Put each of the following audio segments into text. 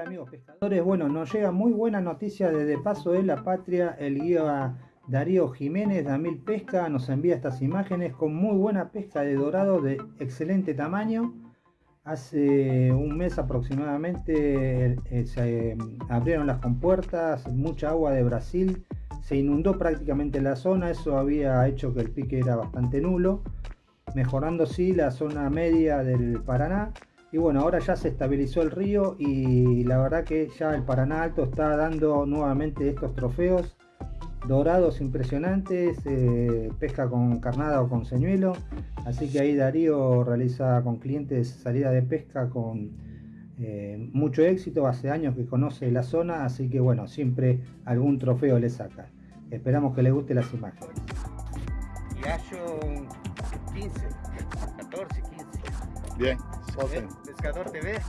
amigos pescadores? Bueno, nos llega muy buena noticia desde Paso de la Patria, el guía Darío Jiménez de Pesca nos envía estas imágenes con muy buena pesca de dorado de excelente tamaño. Hace un mes aproximadamente eh, se abrieron las compuertas, mucha agua de Brasil, se inundó prácticamente la zona, eso había hecho que el pique era bastante nulo, mejorando sí la zona media del Paraná y bueno, ahora ya se estabilizó el río y la verdad que ya el Paraná Alto está dando nuevamente estos trofeos dorados impresionantes, eh, pesca con carnada o con señuelo. Así que ahí Darío realiza con clientes salida de pesca con eh, mucho éxito. Hace años que conoce la zona, así que bueno, siempre algún trofeo le saca. Esperamos que le guste las imágenes. Gallo 15, 14, 15. Bien. ¿Eh? Pescador TV,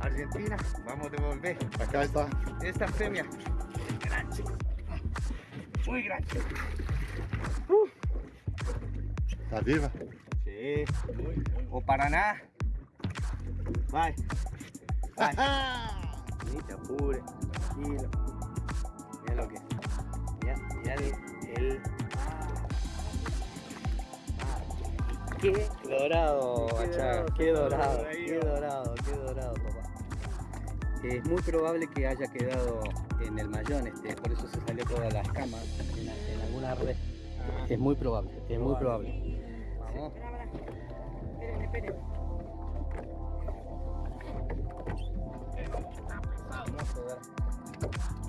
Argentina, vamos a devolver. Acá está. Esta premia, grande, muy grande. Uh. ¿Está viva? Sí, o Paraná. Vai, vai. Ni te apures, tranquilo. Mira lo que. Mira, mira el Qué dorado, qué dorado, qué dorado, qué dorado, papá. Es muy probable que haya quedado en el mayón, este, por eso se salió todas las camas en, alguna red. Es muy probable, es muy probable. Vamos. Esperen, esperen. Vamos a ver.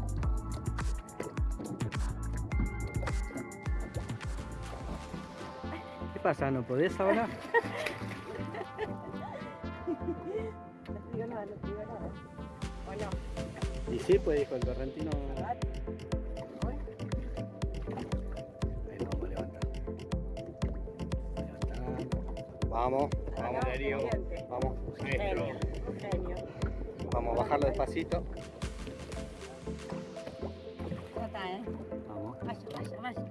Pasa? ¿No podés ahora? no digo nada, no digo nada. ¿O Y sí, pues dijo el correntino. vamos a levantar. Vamos, vamos, Darío. Vamos, genio, genio. Vamos a bajarlo despacito. Ya está, ¿eh? Vamos. Vaya, vaya, vaya.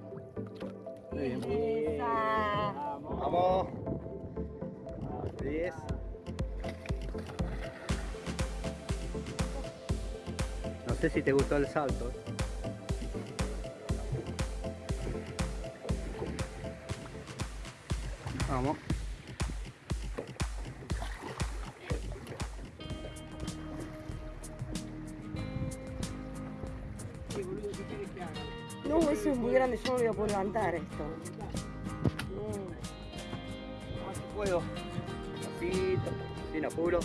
Sé si te gustó el salto. Vamos. No, ese es muy grande, yo no lo voy a poder levantar esto. Más que puedo. Despacito, sin apuro.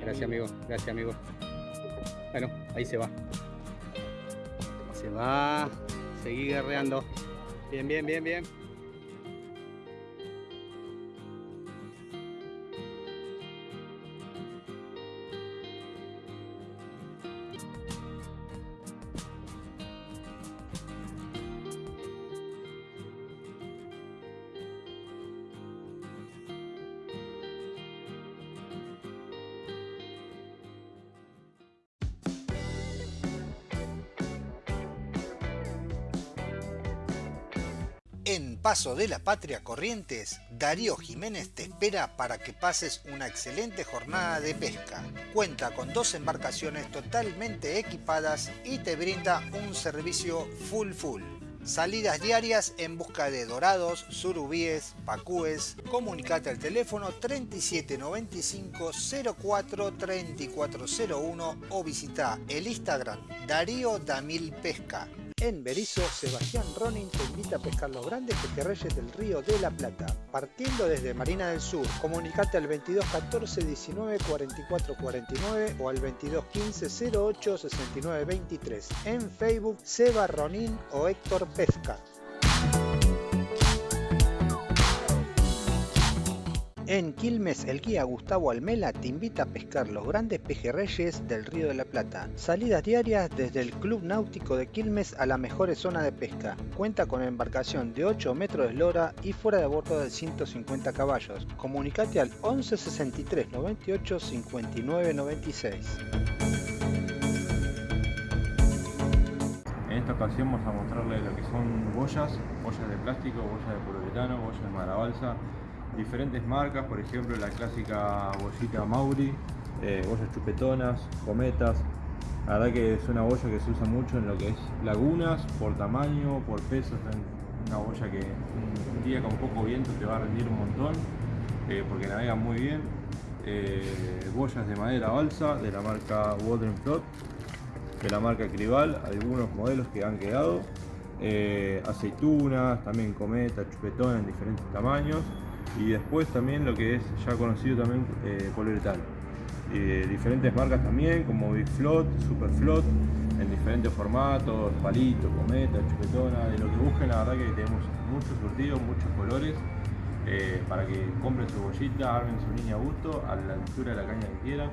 Gracias amigo, gracias amigo. Bueno, ahí se va. Se va. Seguí guerreando. Bien, bien, bien, bien. Paso de la Patria Corrientes, Darío Jiménez te espera para que pases una excelente jornada de pesca. Cuenta con dos embarcaciones totalmente equipadas y te brinda un servicio full full. Salidas diarias en busca de dorados, surubíes, pacúes. Comunicate al teléfono 3795 04 3401 o visita el Instagram Darío Damil Pesca. En Berizo, Sebastián Ronin te invita a pescar los grandes pejerreyes del río de la Plata, partiendo desde Marina del Sur. Comunicate al 22 14 19 44 49 o al 22 15 08 69 23. En Facebook, Seba Ronin o Héctor Pesca. En Quilmes, el guía Gustavo Almela te invita a pescar los grandes pejerreyes del Río de la Plata. Salidas diarias desde el Club Náutico de Quilmes a la mejor zona de pesca. Cuenta con embarcación de 8 metros de eslora y fuera de bordo de 150 caballos. Comunicate al 11 63 98 59 96. En esta ocasión vamos a mostrarles lo que son boyas, boyas de plástico, boyas de poliuretano, boyas de madera balsa, diferentes marcas, por ejemplo la clásica bollita Mauri, eh, chupetonas, cometas. La verdad que es una boya que se usa mucho en lo que es lagunas, por tamaño, por peso, es una boya que un día con poco viento te va a rendir un montón, eh, porque navega muy bien. Eh, de madera balsa de la marca Water Float de la marca Crival, algunos modelos que han quedado, eh, aceitunas, también cometa, chupetón en diferentes tamaños y después también lo que es ya conocido también eh, poliuretano. Eh, diferentes marcas también como Big Float, Super Float, en diferentes formatos, palito, cometa, chupetona, de lo que busquen la verdad que tenemos muchos surtidos, muchos colores eh, para que compren su bollita, armen su línea a gusto a la altura de la caña que quieran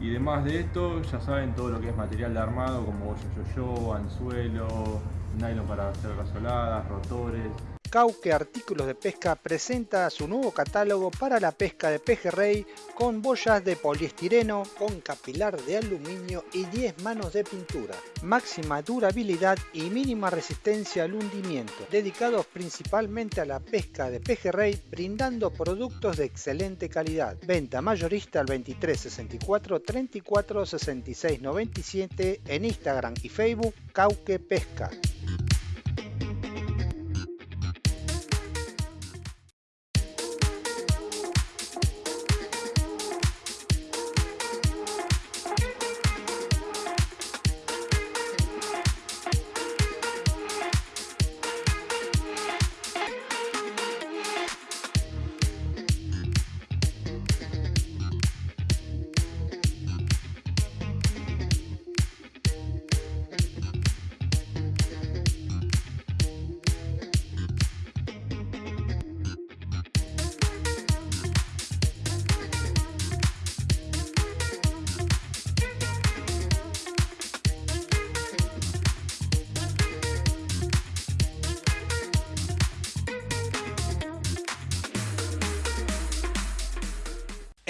y demás de esto, ya saben todo lo que es material de armado como yo-yo, anzuelo, nylon para hacer gasoladas, rotores. Cauque Artículos de Pesca presenta su nuevo catálogo para la pesca de pejerrey con boyas de poliestireno, con capilar de aluminio y 10 manos de pintura. Máxima durabilidad y mínima resistencia al hundimiento, dedicados principalmente a la pesca de pejerrey, brindando productos de excelente calidad. Venta mayorista al 23 64 34 66 97 en Instagram y Facebook Cauque Pesca.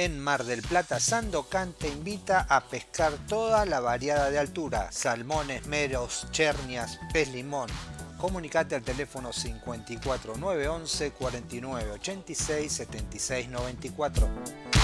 En Mar del Plata, Sandocan te invita a pescar toda la variada de altura, salmones, meros, chernias, pez limón. Comunicate al teléfono 54 911 49 86 76 94.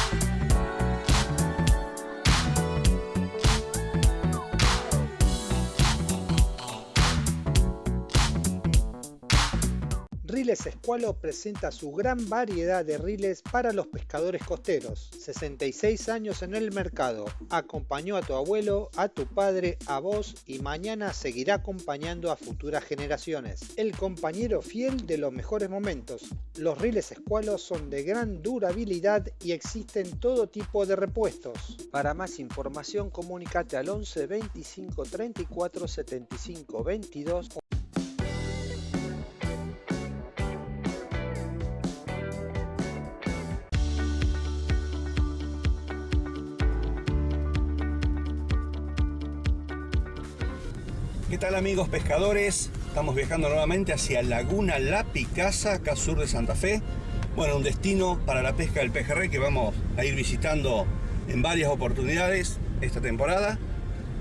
Riles Escualo presenta su gran variedad de riles para los pescadores costeros. 66 años en el mercado. Acompañó a tu abuelo, a tu padre, a vos y mañana seguirá acompañando a futuras generaciones. El compañero fiel de los mejores momentos. Los riles Escualo son de gran durabilidad y existen todo tipo de repuestos. Para más información comunícate al 11 25 34 75 22 tal amigos pescadores? Estamos viajando nuevamente hacia Laguna La Picasa, acá sur de Santa Fe. Bueno, un destino para la pesca del pejerrey que vamos a ir visitando en varias oportunidades esta temporada.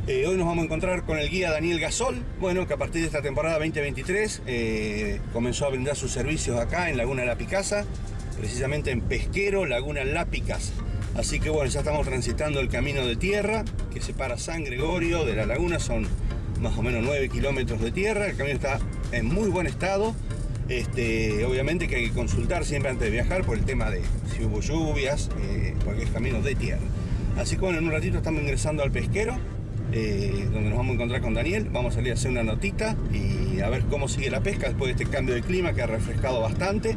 Eh, hoy nos vamos a encontrar con el guía Daniel Gasol, bueno, que a partir de esta temporada 2023 eh, comenzó a brindar sus servicios acá en Laguna La Picasa, precisamente en Pesquero, Laguna La Picasa. Así que bueno, ya estamos transitando el camino de tierra que separa San Gregorio de la laguna, son más o menos 9 kilómetros de tierra, el camino está en muy buen estado. Este, obviamente que hay que consultar siempre antes de viajar por el tema de si hubo lluvias, eh, porque es camino de tierra. Así que bueno, en un ratito estamos ingresando al pesquero, eh, donde nos vamos a encontrar con Daniel. Vamos a salir a hacer una notita y a ver cómo sigue la pesca después de este cambio de clima que ha refrescado bastante.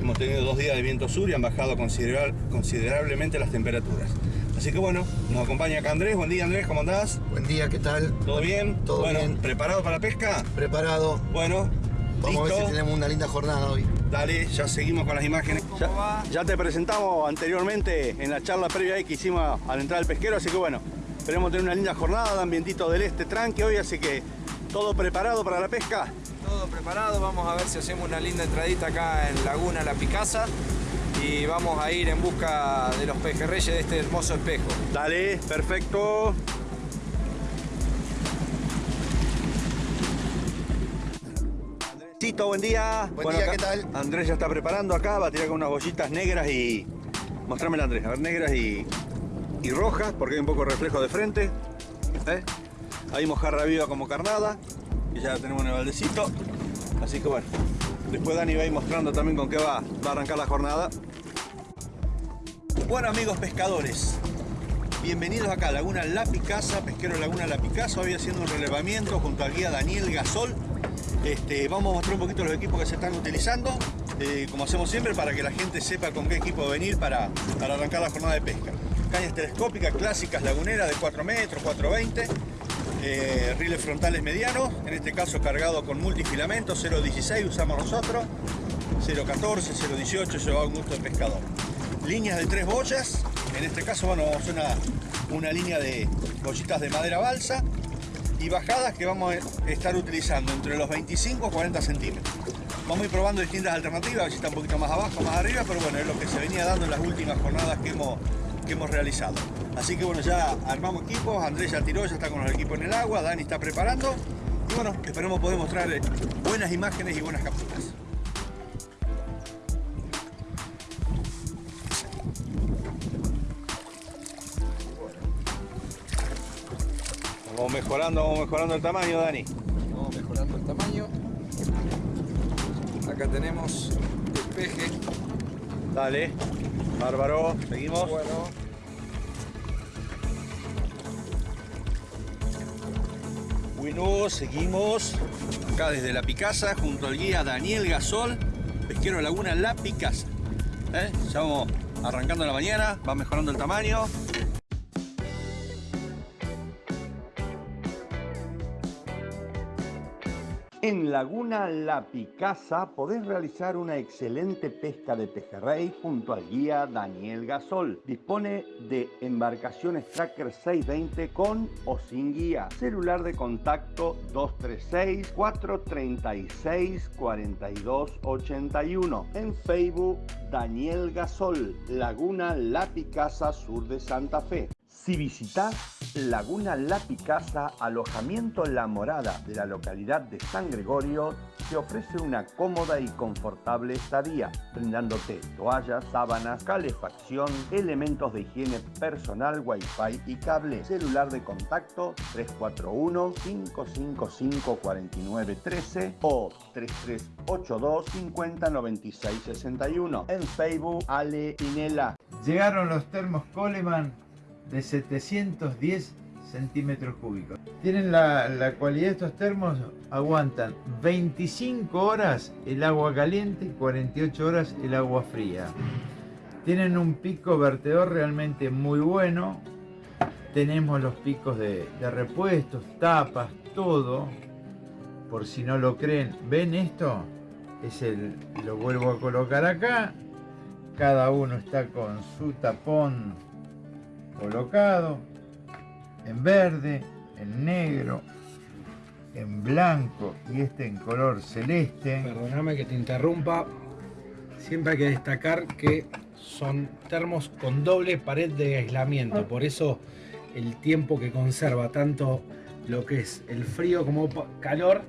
Hemos tenido dos días de viento sur y han bajado considerablemente las temperaturas. Así que bueno, nos acompaña acá Andrés. Buen día Andrés, ¿cómo andás? Buen día, ¿qué tal? ¿Todo bien? Todo bueno, bien. ¿preparado para la pesca? Preparado. Bueno, Vamos a ver si tenemos una linda jornada hoy. Dale, ya seguimos con las imágenes. Ya, ya te presentamos anteriormente en la charla previa que hicimos al entrar al pesquero, así que bueno, esperemos tener una linda jornada, de ambientito del este tranque hoy, así que todo preparado para la pesca. Todo preparado, vamos a ver si hacemos una linda entradita acá en Laguna La Picasa y vamos a ir en busca de los pejerreyes de este hermoso espejo. Dale, perfecto. Tito, buen día. Buen día, acá ¿qué tal? Andrés ya está preparando acá, va a tirar con unas bollitas negras y... Mostrame Andrés, a ver, negras y, y rojas, porque hay un poco de reflejo de frente. ¿eh? Ahí mojarra viva como carnada, y ya la tenemos en el baldecito. Así que bueno, después Dani va a ir mostrando también con qué va, va a arrancar la jornada. Bueno amigos pescadores, bienvenidos acá a Laguna La Picasa, pesquero Laguna La Picasa, hoy haciendo un relevamiento junto al guía Daniel Gasol. Este, vamos a mostrar un poquito los equipos que se están utilizando, eh, como hacemos siempre, para que la gente sepa con qué equipo venir para, para arrancar la jornada de pesca. Cañas telescópicas clásicas laguneras de 4 metros, 420, eh, riles frontales medianos, en este caso cargado con multifilamento, 0.16 usamos nosotros, 0.14, 0.18, eso va a un gusto de pescador. Líneas de tres boyas, en este caso bueno, vamos a una, una línea de bollitas de madera balsa, y bajadas que vamos a estar utilizando entre los 25 y 40 centímetros. Vamos a ir probando distintas alternativas, a ver si está un poquito más abajo, más arriba, pero bueno, es lo que se venía dando en las últimas jornadas que hemos, que hemos realizado. Así que bueno, ya armamos equipos, Andrés ya tiró, ya está con los equipos en el agua, Dani está preparando. Y bueno, esperemos poder mostrar buenas imágenes y buenas capturas. Vamos mejorando, vamos mejorando el tamaño, Dani. Vamos mejorando el tamaño. Acá tenemos despeje. Dale, bárbaro, seguimos. Bueno, Seguimos acá desde La Picasa junto al guía Daniel Gasol, pesquero Laguna La Picasa. ¿Eh? Ya vamos arrancando la mañana, va mejorando el tamaño. Laguna La Picasa podés realizar una excelente pesca de pejerrey junto al guía Daniel Gasol. Dispone de embarcaciones Tracker 620 con o sin guía. Celular de contacto 236-436-4281. En Facebook Daniel Gasol, Laguna La Picasa Sur de Santa Fe. Si visitas Laguna La Picasa, alojamiento La Morada de la localidad de San Gregorio, te ofrece una cómoda y confortable estadía, brindándote toallas, sábanas, calefacción, elementos de higiene personal, wifi y cable. Celular de contacto 341-555-4913 o 3382-509661. En Facebook, Ale Pinela. Llegaron los termos Coleman de 710 centímetros cúbicos. Tienen la, la, cualidad de estos termos, aguantan 25 horas el agua caliente y 48 horas el agua fría. Tienen un pico vertedor realmente muy bueno. Tenemos los picos de, de repuestos, tapas, todo. Por si no lo creen, ¿ven esto? Es el, lo vuelvo a colocar acá. Cada uno está con su tapón colocado en verde, en negro, en blanco y este en color celeste. Perdóname que te interrumpa. Siempre hay que destacar que son termos con doble pared de aislamiento. Por eso el tiempo que conserva tanto lo que es el frío como calor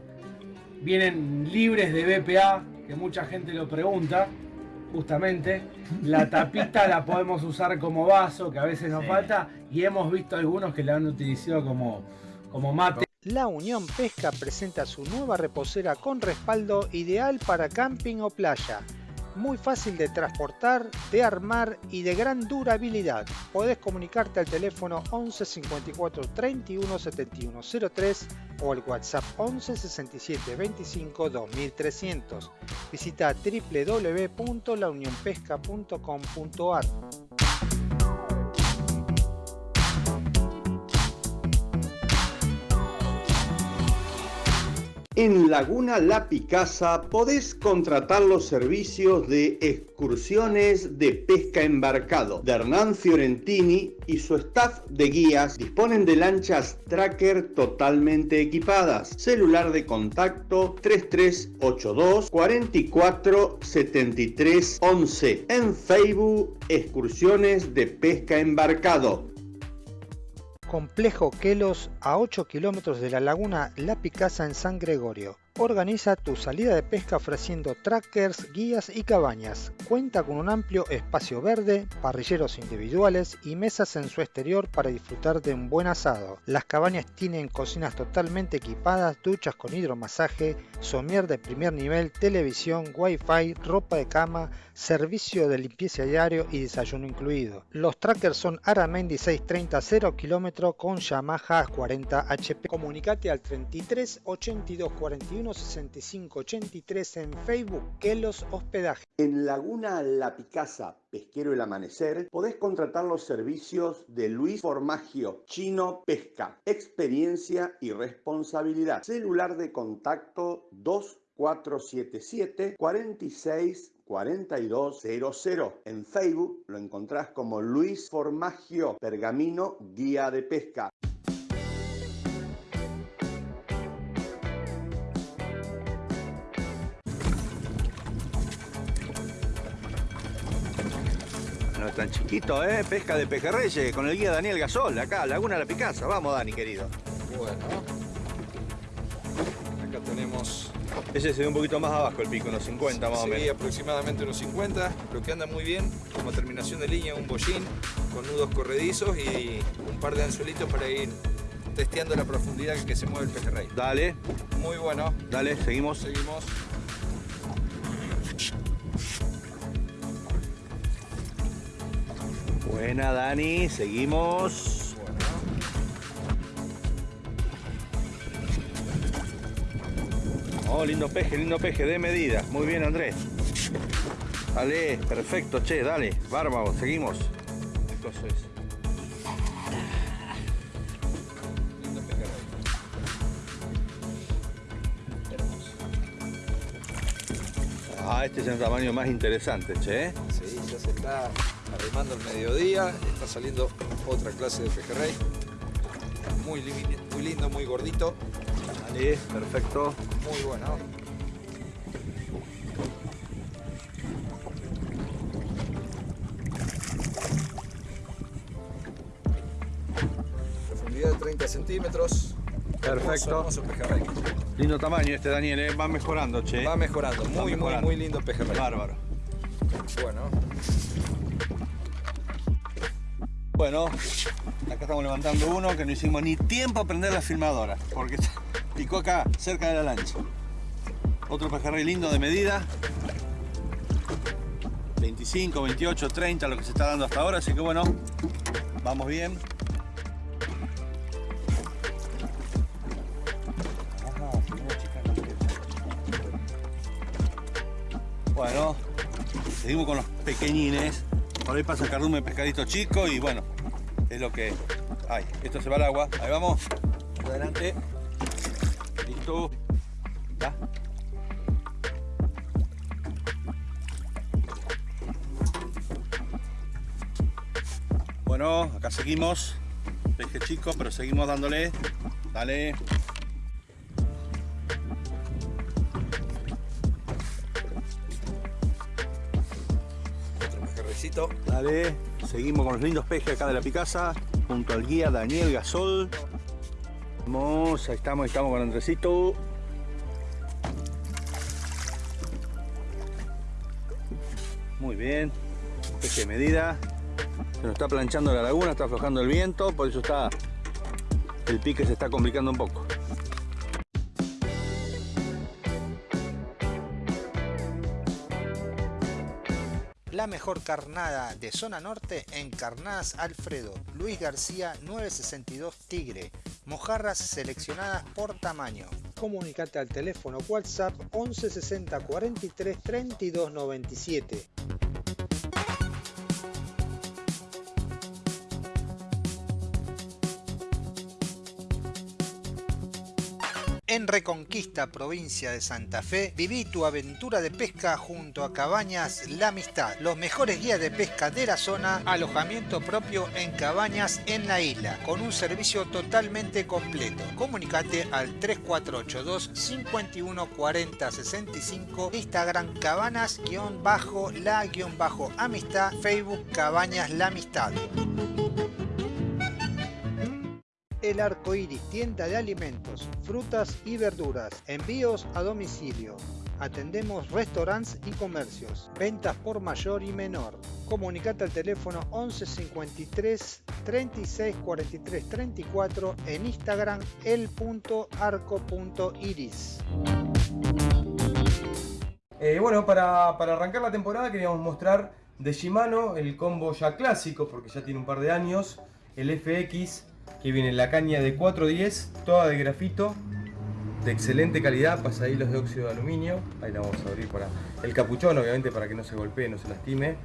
vienen libres de BPA, que mucha gente lo pregunta justamente. La tapita la podemos usar como vaso, que a veces nos Sí. falta, y hemos visto algunos que la han utilizado como, como mate. La Unión Pesca presenta su nueva reposera con respaldo ideal para camping o playa. Muy fácil de transportar, de armar y de gran durabilidad. Podés comunicarte al teléfono 11 54 31 71 03 o al WhatsApp 11 67 25 2300. Visita www.launionpesca.com.ar. En Laguna La Picasa podés contratar los servicios de excursiones de pesca embarcado de Hernán Fiorentini y su staff de guías disponen de lanchas tracker totalmente equipadas. Celular de contacto 3382 44 73 11. En Facebook Excursiones de Pesca Embarcado. Complejo Quelos a 8 kilómetros de la laguna La Picasa en San Gregorio. Organiza tu salida de pesca ofreciendo trackers, guías y cabañas. Cuenta con un amplio espacio verde, parrilleros individuales y mesas en su exterior para disfrutar de un buen asado. Las cabañas tienen cocinas totalmente equipadas, duchas con hidromasaje, somier de primer nivel, televisión, wifi, ropa de cama, servicio de limpieza diario y desayuno incluido. Los trackers son Aramendi 630 0 km con Yamaha 40 HP. Comunicate al 33 82 41 65 83 en Facebook que los hospedaje. En Laguna La Picasa, Pesquero El Amanecer, podés contratar los servicios de Luis Formagio, Chino Pesca, experiencia y responsabilidad. Celular de contacto 2477 46 4200. En Facebook lo encontrás como Luis Formagio Pergamino Guía de Pesca. Tan chiquito, ¿eh? Pesca de pejerreyes con el guía Daniel Gasol, acá, Laguna La Picasa. Vamos, Dani, querido. Bueno. Acá tenemos... Ese se ve un poquito más abajo el pico, unos 50 más o Sí, menos. aproximadamente unos 50, lo que anda muy bien, como terminación de línea, un bollín con nudos corredizos y un par de anzuelitos para ir testeando la profundidad que se mueve el pejerrey. Dale. Muy bueno. Dale, seguimos. Seguimos. Buena, Dani. Seguimos. Oh, lindo peje, lindo peje, de medida. Muy bien, Andrés. Dale, perfecto, che, dale. Bárbaro, seguimos. ¿Qué cosa es? Ah, este es el tamaño más interesante, che. Sí, ya se está arrimando el mediodía, está saliendo otra clase de pejerrey. Muy, muy lindo, muy gordito. Dale, perfecto. Muy bueno. Profundidad de 30 centímetros. Perfecto. Hermoso, hermoso pejerrey. Lindo tamaño este, Daniel, ¿eh? va mejorando, che. Va mejorando, Va muy, muy, muy lindo pejerrey. Bárbaro. Bueno, Bueno, acá estamos levantando uno que no hicimos ni tiempo a prender la filmadora, porque picó acá, cerca de la lancha. Otro pejerrey lindo de medida. 25, 28, 30, lo que se está dando hasta ahora, así que bueno, vamos bien. Bueno, seguimos con los pequeñines. Por ahí pasa cardume pescadito chico y bueno, es lo que hay. Esto se va al agua. Ahí vamos. Adelante. Listo. Ya. Bueno, acá seguimos. Peje chico, pero seguimos dándole. Dale. otro pejerreycito. Dale, seguimos con los lindos pejes acá de la Picasa, junto al guía Daniel Gasol. Ahí estamos, ahí estamos con Andresito. Muy bien, peje de medida. Se nos está planchando la laguna, está aflojando el viento, por eso está el pique se está complicando un poco. La mejor carnada de zona norte en Carnadas Alfredo, Luis García 962 Tigre, mojarras seleccionadas por tamaño. Comunicate al teléfono WhatsApp 11 60 43 32 97. En Reconquista, provincia de Santa Fe, viví tu aventura de pesca junto a Cabañas La Amistad, los mejores guías de pesca de la zona, alojamiento propio en cabañas en la isla, con un servicio totalmente completo. Comunicate al 3482 51 40 65, Instagram cabanas-la-amistad, Facebook Cabañas La Amistad. El Arco Iris, tienda de alimentos, frutas y verduras. Envíos a domicilio. Atendemos restaurantes y comercios. Ventas por mayor y menor. Comunicate al teléfono 11 53 36 43 34 en Instagram el.arco.iris. Eh, bueno, para, para arrancar la temporada queríamos mostrar de Shimano el combo ya clásico, porque ya tiene un par de años, el FX, que viene en la caña de 410, toda de grafito, de excelente calidad, pasadillos de óxido de aluminio, ahí la vamos a abrir para el capuchón, obviamente para que no se golpee, no se lastime,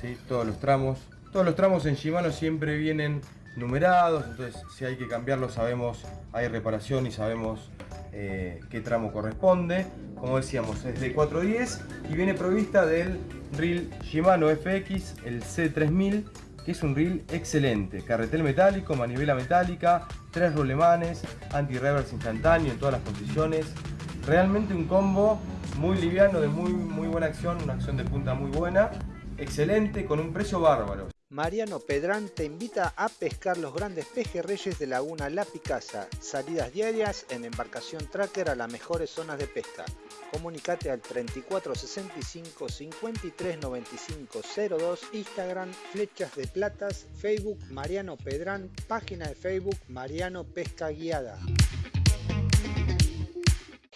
¿sí? todos los tramos, todos los tramos en Shimano siempre vienen numerados, entonces si hay que cambiarlo sabemos, hay reparación y sabemos eh, qué tramo corresponde. Como decíamos, es de 410 y viene provista del reel Shimano FX, el C3000, que es un reel excelente. Carretel metálico, manivela metálica, tres rulemanes, anti-reverse instantáneo en todas las posiciones. Realmente un combo muy liviano, de muy, muy buena acción, una acción de punta muy buena. Excelente, con un precio bárbaro. Mariano Pedrán te invita a pescar los grandes pejerreyes de Laguna La Picasa. Salidas diarias en embarcación tracker a las mejores zonas de pesca. Comunicate al 3465 53 95 02, Instagram Flechas de Platas, Facebook Mariano Pedrán, página de Facebook Mariano Pesca Guiada.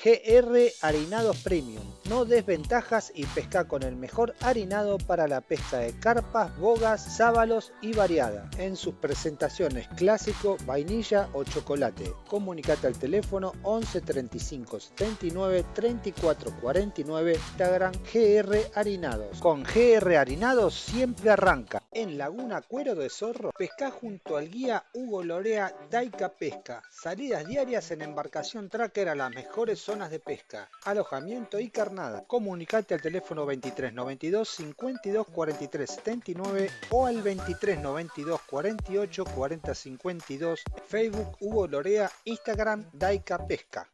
GR Harinados Premium. No desventajas y pesca con el mejor harinado para la pesca de carpas, bogas, sábalos y variada. En sus presentaciones clásico, vainilla o chocolate. Comunicate al teléfono 11 35 79 34 49 Instagram GR Harinados. Con GR Harinados siempre arranca. En Laguna Cuero de Zorro, pesca junto al guía Hugo Lorea Daika Pesca. Salidas diarias en embarcación tracker a las mejores zonas de pesca, alojamiento y carnada. Comunicate al teléfono 23 92 52 43 79 o al 23 92 48 40 52, Facebook Hugo Lorea, Instagram Daika Pesca.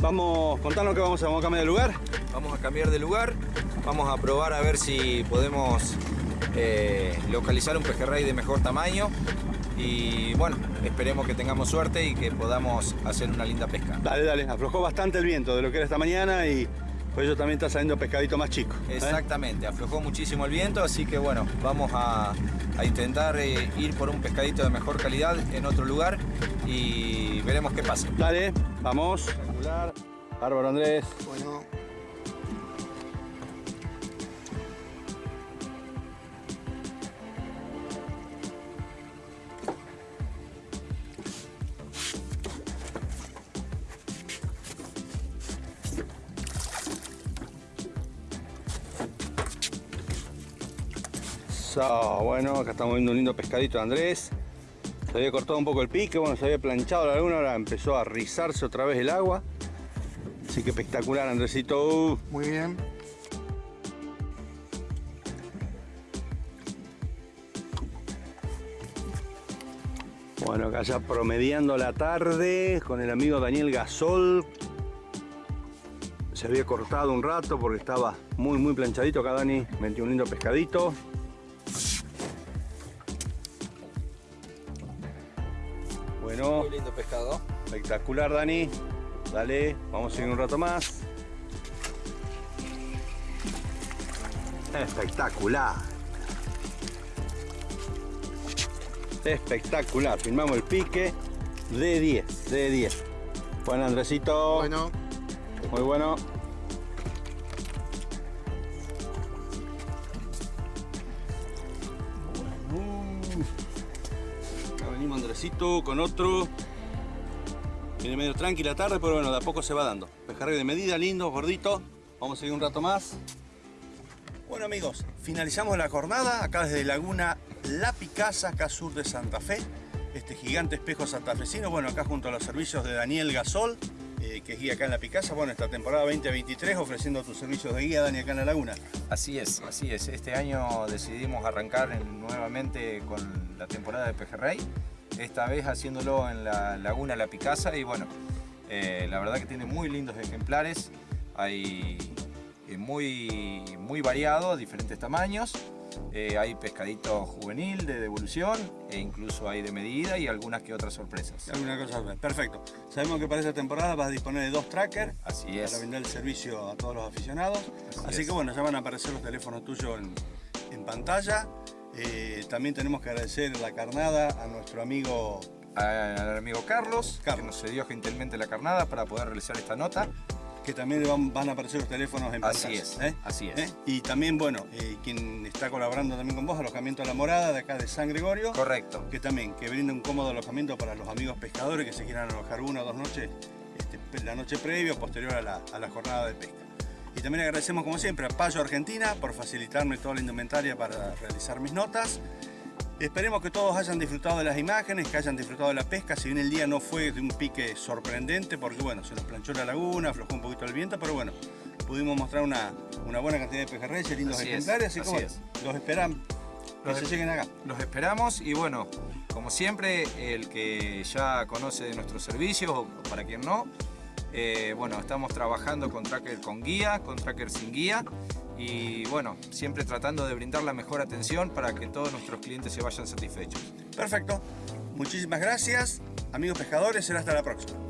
Vamos, contanos que vamos a, vamos a cambiar de lugar. Vamos a cambiar de lugar, vamos a probar a ver si podemos eh, localizar un pejerrey de mejor tamaño y bueno, esperemos que tengamos suerte y que podamos hacer una linda pesca. Dale, dale, aflojó bastante el viento de lo que era esta mañana y por eso también está saliendo pescadito más chico. ¿eh? Exactamente, aflojó muchísimo el viento, así que bueno, vamos a, a intentar eh, ir por un pescadito de mejor calidad en otro lugar y veremos qué pasa. Dale, vamos. Bárbaro Andrés. Bueno. So, bueno, acá estamos viendo un lindo pescadito de Andrés. Se había cortado un poco el pique, bueno, se había planchado la laguna, ahora empezó a rizarse otra vez el agua. Así que espectacular, Andresito. Muy bien. Bueno, acá ya promediando la tarde con el amigo Daniel Gasol. Se había cortado un rato porque estaba muy, muy planchadito. Acá Dani metió un lindo pescadito. Pescado. Espectacular, Dani. Dale, vamos a seguir un rato más. Espectacular. Espectacular. Filmamos el pique de 10, de 10. Bueno, Andresito. Bueno. Muy bueno. Acá venimos Andresito con otro. Viene medio tranquila tarde, pero bueno, de a poco se va dando. Pejerrey de medida, lindo, gordito. Vamos a seguir un rato más. Bueno amigos, finalizamos la jornada acá desde Laguna La Picasa, acá sur de Santa Fe. Este gigante espejo santafesino, bueno, acá junto a los servicios de Daniel Gasol, eh, que es guía acá en La Picasa. Bueno, esta temporada 2023 ofreciendo tus servicios de guía, Dani, acá en la Laguna. Así es, así es. Este año decidimos arrancar en- nuevamente con la temporada de pejerrey. Esta vez haciéndolo en la laguna La Picasa y bueno, eh, la verdad que tiene muy lindos ejemplares. Hay eh, muy, muy variado, diferentes tamaños. Eh, hay pescadito juvenil de devolución e incluso hay de medida y algunas que otras sorpresas. Alguna cosa perfecto. Sabemos que para esta temporada vas a disponer de dos trackers Así es. para brindar el servicio a todos los aficionados. Así, que bueno, ya van a aparecer los teléfonos tuyos en, en pantalla. Eh, también tenemos que agradecer la carnada a nuestro amigo al amigo Carlos, que nos cedió gentilmente la carnada para poder realizar esta nota. Que también van, van a aparecer los teléfonos en Así pantalla. es, ¿eh? así es. ¿Eh? Y también, bueno, quien está colaborando también con vos, Alojamiento a la Morada, de acá de San Gregorio. Correcto. Que también, que brinda un cómodo alojamiento para los amigos pescadores que se quieran alojar una o dos noches, este, la noche previa o posterior a la, a la jornada de pesca. Y también agradecemos, como siempre, a Payo Argentina por facilitarme toda la indumentaria para realizar mis notas. Esperemos que todos hayan disfrutado de las imágenes, que hayan disfrutado de la pesca. Si bien el día no fue de un pique sorprendente, porque bueno, se nos planchó la laguna, aflojó un poquito el viento, pero bueno, pudimos mostrar una, una buena cantidad de pejerreyes, lindos Así es, ejemplares, así, que así bueno, es. los esperan que Los se es- lleguen acá. Los esperamos y bueno, como siempre, el que ya conoce de nuestros servicios o para quien no, eh, bueno, estamos trabajando con tracker con guía, con tracker sin guía y bueno, siempre tratando de brindar la mejor atención para que todos nuestros clientes se vayan satisfechos. Perfecto. Muchísimas gracias, amigos pescadores. Será hasta la próxima.